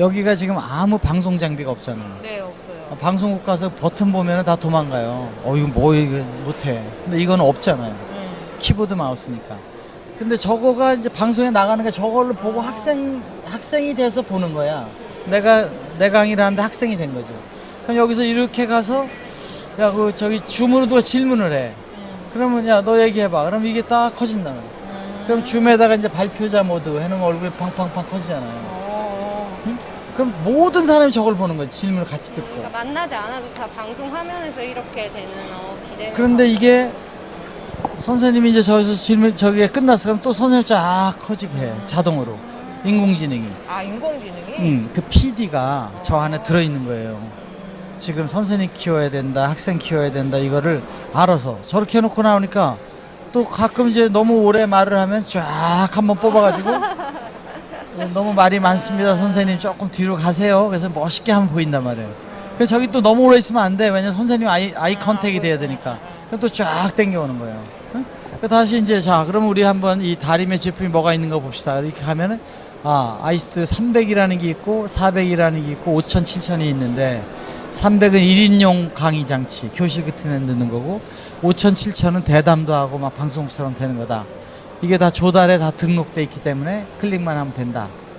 여기가 지금 아무 방송 장비가 없잖아요. 네, 없어요. 방송국 가서 버튼 보면 다 도망가요. 어, 이거 뭐, 이거 못해. 근데 이건 없잖아요. 음. 키보드 마우스니까. 근데 저거가 이제 방송에 나가는 게 저걸로 보고 학생, 학생이 돼서 보는 거야. 내가, 내 강의를 하는데 학생이 된 거죠. 그럼 여기서 이렇게 가서, 야, 그, 저기 줌으로 누가 질문을 해. 그러면, 야, 너 얘기해봐. 그럼 이게 딱 커진다. 그럼 줌에다가 이제 발표자 모드 해놓으면 얼굴이 팡팡팡 커지잖아요. 어, 그럼 모든 사람이 저걸 보는 거지. 질문을 같이 듣고. 그러니까 만나지 않아도 다 방송 화면에서 이렇게 되는 어, 비대면. 그런데 이게 선생님이 이제 저기서 질문 저게 끝났어 그럼 또 선생님 쫙 커지게 해 자동으로 인공지능이 아 인공지능이? 음, 그 PD가 저 안에 들어있는 거예요 지금 선생님 키워야 된다 학생 키워야 된다 이거를 알아서 저렇게 해놓고 나오니까 또 가끔 이제 너무 오래 말을 하면 쫙 한번 뽑아가지고 너무 말이 많습니다. 선생님 조금 뒤로 가세요. 그래서 멋있게 하면 보인단 말이에요. 그래서 저기 또 너무 오래 있으면 안 돼. 왜냐면 선생님 아이, 아이 컨택이 돼야 되니까. 그럼 또쫙 땡겨오는 거예요. 응? 그 다시 이제 자 그럼 우리 한번 이 다림의 제품이 뭐가 있는 거 봅시다. 이렇게 가면은 아 아이스도 300이라는 게 있고 400이라는 게 있고 5000, 7000이 있는데 300은 1인용 강의 장치 교실 같은 데 넣는 거고 5000, 7000은 대담도 하고 막 방송처럼 되는 거다 이게 다 조달에 다 등록돼 있기 때문에 클릭만 하면 된다